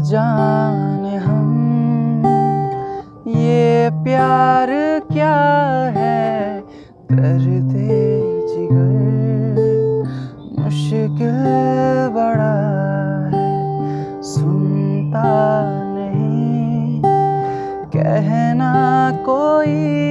जाने हम। ये प्यार क्या है? दर्दे जिगर। मुश्किल बड़ा है। सुनता नहीं। कहना कोई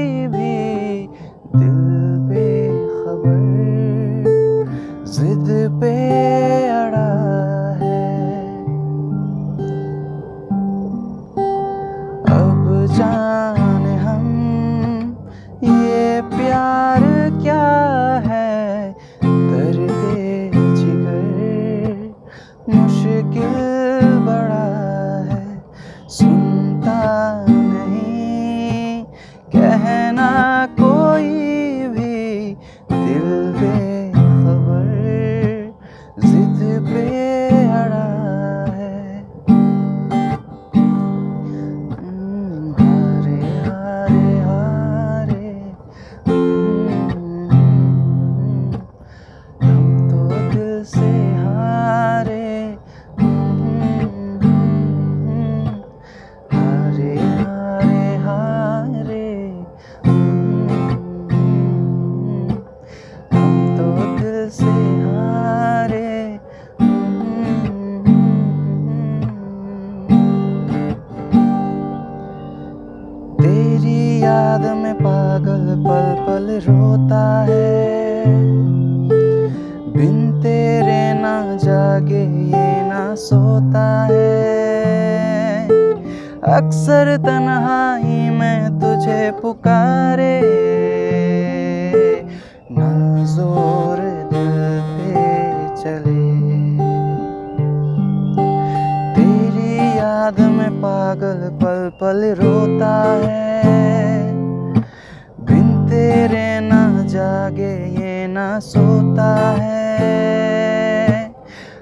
याद में पागल पल पल रोता है। बिन तेरे ना जागे, ये ना सोता है। अक्सर तन्हाई में तुझे पुकारे। ना ज़ोर दिल पे चले। तेरी याद में पागल पल पल रोता है। जागे ये ना सोता है।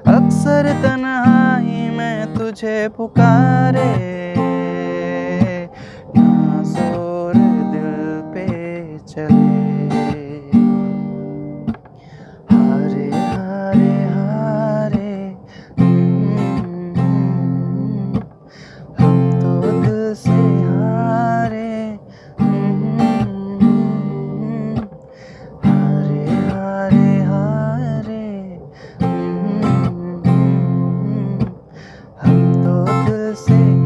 अक्सर तन्हाई में तुझे पुकारे। the same.